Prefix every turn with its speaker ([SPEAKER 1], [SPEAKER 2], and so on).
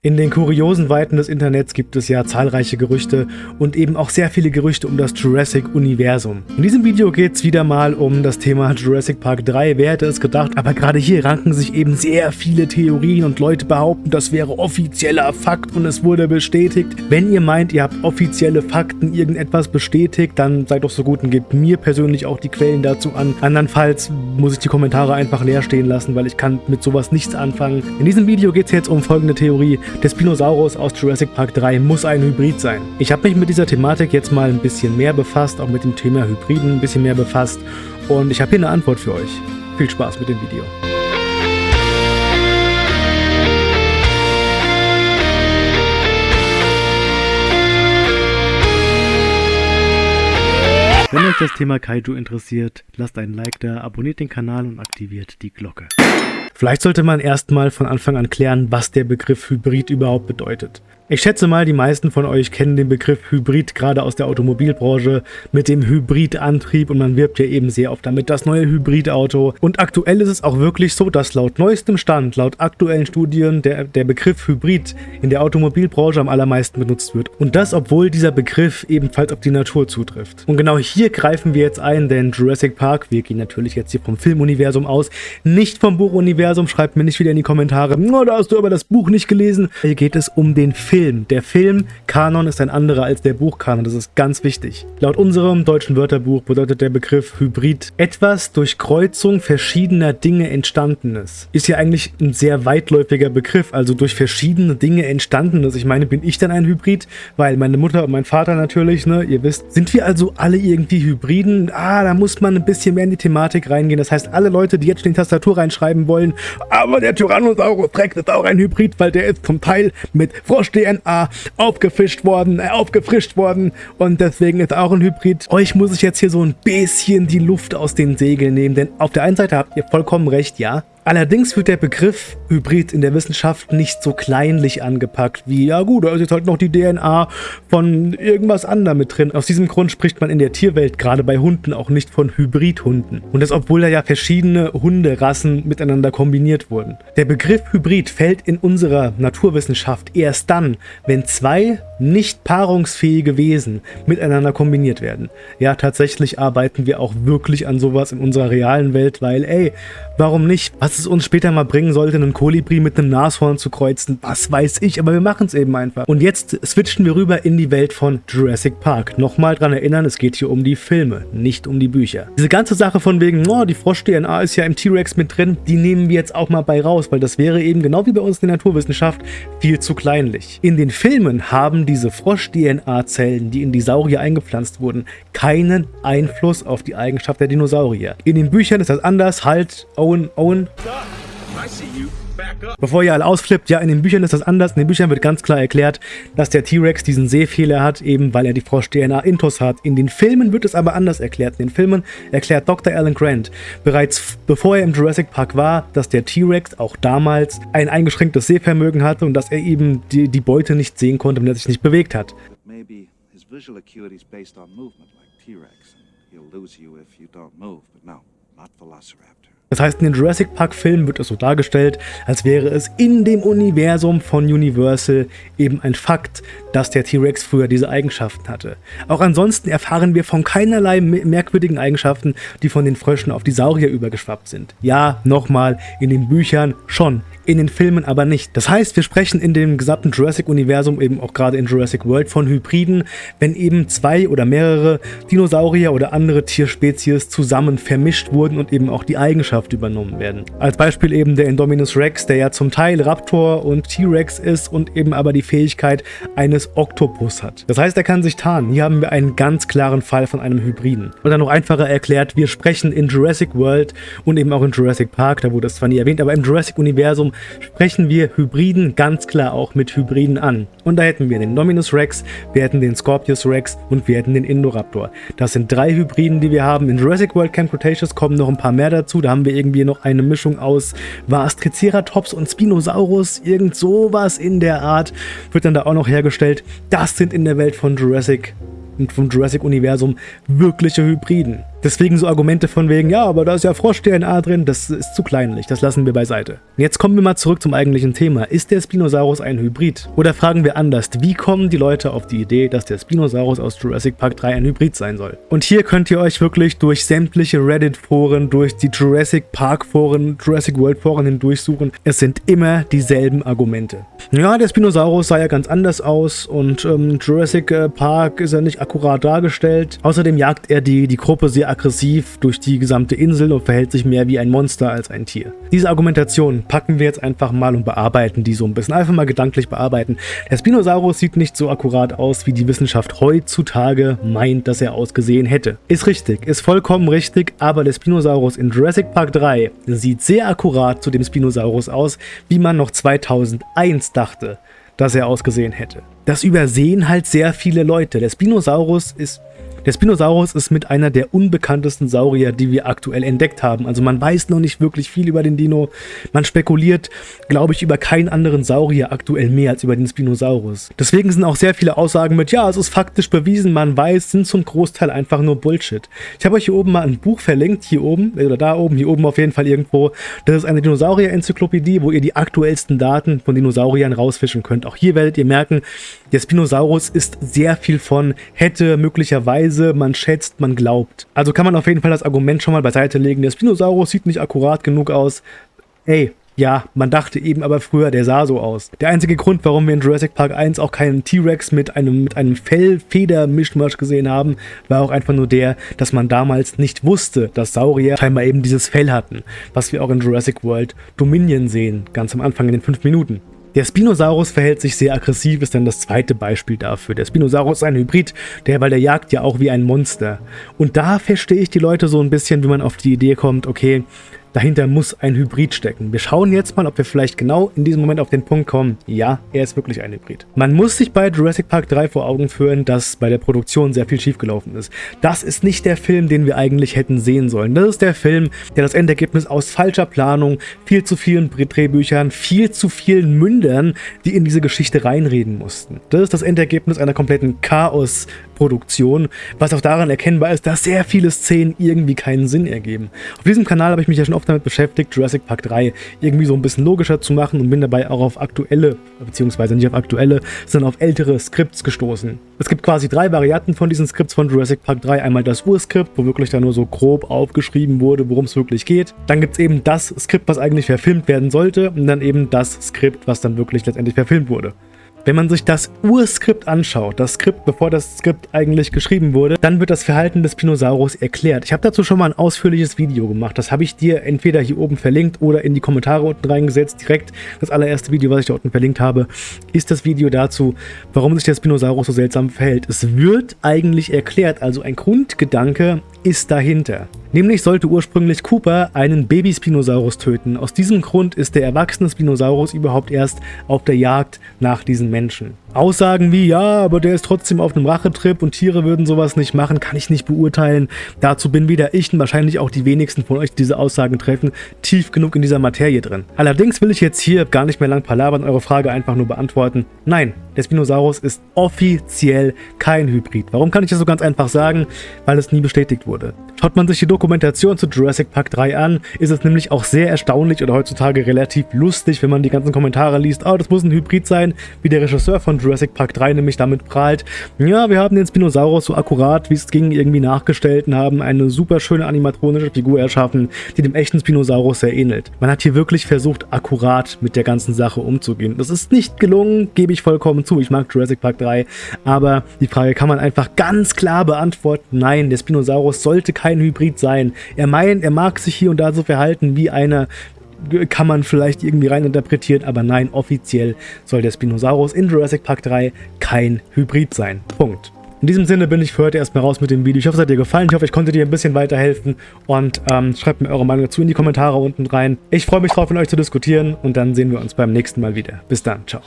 [SPEAKER 1] In den kuriosen Weiten des Internets gibt es ja zahlreiche Gerüchte und eben auch sehr viele Gerüchte um das Jurassic-Universum. In diesem Video geht es wieder mal um das Thema Jurassic Park 3, wer hätte es gedacht, aber gerade hier ranken sich eben sehr viele Theorien und Leute behaupten, das wäre offizieller Fakt und es wurde bestätigt. Wenn ihr meint, ihr habt offizielle Fakten, irgendetwas bestätigt, dann seid doch so gut und gebt mir persönlich auch die Quellen dazu an. Andernfalls muss ich die Kommentare einfach leer stehen lassen, weil ich kann mit sowas nichts anfangen. In diesem Video geht es jetzt um folgende Theorie. Der Spinosaurus aus Jurassic Park 3 muss ein Hybrid sein. Ich habe mich mit dieser Thematik jetzt mal ein bisschen mehr befasst, auch mit dem Thema Hybriden ein bisschen mehr befasst und ich habe hier eine Antwort für euch. Viel Spaß mit dem Video. Wenn euch das Thema Kaiju interessiert, lasst einen Like da, abonniert den Kanal und aktiviert die Glocke. Vielleicht sollte man erstmal von Anfang an klären, was der Begriff Hybrid überhaupt bedeutet. Ich schätze mal, die meisten von euch kennen den Begriff Hybrid gerade aus der Automobilbranche mit dem Hybridantrieb und man wirbt ja eben sehr oft damit das neue Hybridauto. Und aktuell ist es auch wirklich so, dass laut neuestem Stand, laut aktuellen Studien, der, der Begriff Hybrid in der Automobilbranche am allermeisten benutzt wird. Und das, obwohl dieser Begriff ebenfalls auf die Natur zutrifft. Und genau hier greifen wir jetzt ein, denn Jurassic Park, wir gehen natürlich jetzt hier vom Filmuniversum aus, nicht vom Buchuniversum, schreibt mir nicht wieder in die Kommentare, oh, da hast du aber das Buch nicht gelesen. Hier geht es um den Film. Film. Der Filmkanon ist ein anderer als der Buchkanon, das ist ganz wichtig. Laut unserem deutschen Wörterbuch bedeutet der Begriff Hybrid etwas durch Kreuzung verschiedener Dinge entstandenes. Ist ja eigentlich ein sehr weitläufiger Begriff, also durch verschiedene Dinge entstandenes. Ich meine, bin ich denn ein Hybrid? Weil meine Mutter und mein Vater natürlich, ne, ihr wisst. Sind wir also alle irgendwie Hybriden? Ah, da muss man ein bisschen mehr in die Thematik reingehen. Das heißt, alle Leute, die jetzt schon in die Tastatur reinschreiben wollen, aber der Tyrannosaurus Rex ist auch ein Hybrid, weil der ist zum Teil mit Frosch.de DNA aufgefischt worden, äh, aufgefrischt worden und deswegen ist auch ein Hybrid. Euch muss ich jetzt hier so ein bisschen die Luft aus den Segeln nehmen, denn auf der einen Seite habt ihr vollkommen recht, ja, Allerdings wird der Begriff Hybrid in der Wissenschaft nicht so kleinlich angepackt wie, ja gut, da ist jetzt halt noch die DNA von irgendwas anderem mit drin. Aus diesem Grund spricht man in der Tierwelt gerade bei Hunden auch nicht von Hybridhunden. Und das obwohl da ja verschiedene Hunderassen miteinander kombiniert wurden. Der Begriff Hybrid fällt in unserer Naturwissenschaft erst dann, wenn zwei nicht paarungsfähige Wesen miteinander kombiniert werden. Ja, tatsächlich arbeiten wir auch wirklich an sowas in unserer realen Welt, weil ey, warum nicht? Was es uns später mal bringen sollte, einen Kolibri mit einem Nashorn zu kreuzen, was weiß ich, aber wir machen es eben einfach. Und jetzt switchen wir rüber in die Welt von Jurassic Park. Nochmal dran erinnern, es geht hier um die Filme, nicht um die Bücher. Diese ganze Sache von wegen, oh, die Frosch-DNA ist ja im T-Rex mit drin, die nehmen wir jetzt auch mal bei raus, weil das wäre eben genau wie bei uns in der Naturwissenschaft viel zu kleinlich. In den Filmen haben diese Frosch-DNA-Zellen, die in die Saurier eingepflanzt wurden, keinen Einfluss auf die Eigenschaft der Dinosaurier. In den Büchern ist das anders, halt, Owen, Owen, Bevor ihr alle ausflippt, ja, in den Büchern ist das anders. In den Büchern wird ganz klar erklärt, dass der T-Rex diesen Sehfehler hat, eben weil er die Frosch-DNA intus hat. In den Filmen wird es aber anders erklärt. In den Filmen erklärt Dr. Alan Grant bereits bevor er im Jurassic Park war, dass der T-Rex auch damals ein eingeschränktes Sehvermögen hatte und dass er eben die, die Beute nicht sehen konnte, wenn er sich nicht bewegt hat. Maybe his visual acuity is based on movement like T-Rex. He'll lose you if you don't move, but no, not Velociraptor. Das heißt, in den Jurassic Park Filmen wird es so dargestellt, als wäre es in dem Universum von Universal eben ein Fakt, dass der T-Rex früher diese Eigenschaften hatte. Auch ansonsten erfahren wir von keinerlei merkwürdigen Eigenschaften, die von den Fröschen auf die Saurier übergeschwappt sind. Ja, nochmal, in den Büchern schon, in den Filmen aber nicht. Das heißt, wir sprechen in dem gesamten Jurassic-Universum, eben auch gerade in Jurassic World, von Hybriden, wenn eben zwei oder mehrere Dinosaurier oder andere Tierspezies zusammen vermischt wurden und eben auch die Eigenschaft übernommen werden. Als Beispiel eben der Indominus Rex, der ja zum Teil Raptor und T-Rex ist und eben aber die Fähigkeit eines Oktopus hat. Das heißt, er kann sich tarnen. Hier haben wir einen ganz klaren Fall von einem Hybriden. Und dann noch einfacher erklärt, wir sprechen in Jurassic World und eben auch in Jurassic Park, da wurde es zwar nie erwähnt, aber im Jurassic-Universum sprechen wir Hybriden ganz klar auch mit Hybriden an. Und da hätten wir den Nominus Rex, wir hätten den Scorpius Rex und wir hätten den Indoraptor. Das sind drei Hybriden, die wir haben. In Jurassic World Camp Cretaceous kommen noch ein paar mehr dazu. Da haben wir irgendwie noch eine Mischung aus Triceratops und Spinosaurus, irgend sowas in der Art wird dann da auch noch hergestellt. Das sind in der Welt von Jurassic und vom Jurassic-Universum wirkliche Hybriden. Deswegen so Argumente von wegen, ja, aber da ist ja Frosch-DNA drin, das ist zu kleinlich, das lassen wir beiseite. Jetzt kommen wir mal zurück zum eigentlichen Thema. Ist der Spinosaurus ein Hybrid? Oder fragen wir anders, wie kommen die Leute auf die Idee, dass der Spinosaurus aus Jurassic Park 3 ein Hybrid sein soll? Und hier könnt ihr euch wirklich durch sämtliche Reddit-Foren, durch die Jurassic Park-Foren, Jurassic World-Foren hindurchsuchen. Es sind immer dieselben Argumente. Ja, der Spinosaurus sah ja ganz anders aus und ähm, Jurassic äh, Park ist ja nicht akkurat dargestellt. Außerdem jagt er die, die Gruppe sehr aggressiv durch die gesamte Insel und verhält sich mehr wie ein Monster als ein Tier. Diese Argumentation packen wir jetzt einfach mal und bearbeiten die so ein bisschen. Einfach mal gedanklich bearbeiten. Der Spinosaurus sieht nicht so akkurat aus, wie die Wissenschaft heutzutage meint, dass er ausgesehen hätte. Ist richtig, ist vollkommen richtig, aber der Spinosaurus in Jurassic Park 3 sieht sehr akkurat zu dem Spinosaurus aus, wie man noch 2001 dachte dass er ausgesehen hätte. Das übersehen halt sehr viele Leute. Der Spinosaurus ist der Spinosaurus ist mit einer der unbekanntesten Saurier, die wir aktuell entdeckt haben. Also man weiß noch nicht wirklich viel über den Dino. Man spekuliert, glaube ich, über keinen anderen Saurier aktuell mehr als über den Spinosaurus. Deswegen sind auch sehr viele Aussagen mit, ja, es ist faktisch bewiesen, man weiß, sind zum Großteil einfach nur Bullshit. Ich habe euch hier oben mal ein Buch verlinkt, hier oben, oder da oben, hier oben auf jeden Fall irgendwo. Das ist eine Dinosaurier-Enzyklopädie, wo ihr die aktuellsten Daten von Dinosauriern rausfischen könnt. Auch hier werdet ihr merken, der Spinosaurus ist sehr viel von hätte möglicherweise Weise man schätzt, man glaubt. Also kann man auf jeden Fall das Argument schon mal beiseite legen, der Spinosaurus sieht nicht akkurat genug aus. Ey, ja, man dachte eben aber früher, der sah so aus. Der einzige Grund, warum wir in Jurassic Park 1 auch keinen T-Rex mit einem, mit einem Fell-Feder-Mischmasch gesehen haben, war auch einfach nur der, dass man damals nicht wusste, dass Saurier scheinbar eben dieses Fell hatten, was wir auch in Jurassic World Dominion sehen, ganz am Anfang in den 5 Minuten. Der Spinosaurus verhält sich sehr aggressiv, ist dann das zweite Beispiel dafür. Der Spinosaurus ist ein Hybrid, der, weil der jagt ja auch wie ein Monster. Und da verstehe ich die Leute so ein bisschen, wie man auf die Idee kommt, okay, Dahinter muss ein Hybrid stecken. Wir schauen jetzt mal, ob wir vielleicht genau in diesem Moment auf den Punkt kommen. Ja, er ist wirklich ein Hybrid. Man muss sich bei Jurassic Park 3 vor Augen führen, dass bei der Produktion sehr viel schiefgelaufen ist. Das ist nicht der Film, den wir eigentlich hätten sehen sollen. Das ist der Film, der das Endergebnis aus falscher Planung, viel zu vielen Drehbüchern, viel zu vielen Mündern, die in diese Geschichte reinreden mussten. Das ist das Endergebnis einer kompletten Chaos- Produktion, was auch daran erkennbar ist, dass sehr viele Szenen irgendwie keinen Sinn ergeben. Auf diesem Kanal habe ich mich ja schon oft damit beschäftigt, Jurassic Park 3 irgendwie so ein bisschen logischer zu machen und bin dabei auch auf aktuelle, beziehungsweise nicht auf aktuelle, sondern auf ältere Skripts gestoßen. Es gibt quasi drei Varianten von diesen Skripts von Jurassic Park 3. Einmal das Urskript, wo wirklich da nur so grob aufgeschrieben wurde, worum es wirklich geht. Dann gibt es eben das Skript, was eigentlich verfilmt werden sollte und dann eben das Skript, was dann wirklich letztendlich verfilmt wurde. Wenn man sich das Urskript anschaut, das Skript, bevor das Skript eigentlich geschrieben wurde, dann wird das Verhalten des Spinosaurus erklärt. Ich habe dazu schon mal ein ausführliches Video gemacht. Das habe ich dir entweder hier oben verlinkt oder in die Kommentare unten reingesetzt. Direkt das allererste Video, was ich da unten verlinkt habe, ist das Video dazu, warum sich der Spinosaurus so seltsam verhält. Es wird eigentlich erklärt, also ein Grundgedanke ist dahinter. Nämlich sollte ursprünglich Cooper einen Baby-Spinosaurus töten. Aus diesem Grund ist der erwachsene Spinosaurus überhaupt erst auf der Jagd nach diesen Menschen. Menschen. Aussagen wie, ja, aber der ist trotzdem auf einem Rachetrip und Tiere würden sowas nicht machen, kann ich nicht beurteilen. Dazu bin weder ich und wahrscheinlich auch die wenigsten von euch, die diese Aussagen treffen, tief genug in dieser Materie drin. Allerdings will ich jetzt hier gar nicht mehr lang palabern, eure Frage einfach nur beantworten. Nein, der Spinosaurus ist offiziell kein Hybrid. Warum kann ich das so ganz einfach sagen? Weil es nie bestätigt wurde. Schaut man sich die Dokumentation zu Jurassic Park 3 an, ist es nämlich auch sehr erstaunlich oder heutzutage relativ lustig, wenn man die ganzen Kommentare liest, oh, das muss ein Hybrid sein, wie der Regisseur von Jurassic Park 3 nämlich damit prahlt, ja, wir haben den Spinosaurus so akkurat, wie es ging, irgendwie nachgestellt und haben eine super schöne animatronische Figur erschaffen, die dem echten Spinosaurus sehr ähnelt. Man hat hier wirklich versucht, akkurat mit der ganzen Sache umzugehen. Das ist nicht gelungen, gebe ich vollkommen zu. Ich mag Jurassic Park 3, aber die Frage kann man einfach ganz klar beantworten. Nein, der Spinosaurus sollte kein Hybrid sein. Er meint, er mag sich hier und da so verhalten wie einer, kann man vielleicht irgendwie reininterpretieren, aber nein, offiziell soll der Spinosaurus in Jurassic Park 3 kein Hybrid sein. Punkt. In diesem Sinne bin ich für heute erstmal raus mit dem Video. Ich hoffe, es hat dir gefallen. Ich hoffe, ich konnte dir ein bisschen weiterhelfen. Und ähm, schreibt mir eure Meinung dazu in die Kommentare unten rein. Ich freue mich drauf, mit euch zu diskutieren. Und dann sehen wir uns beim nächsten Mal wieder. Bis dann. Ciao.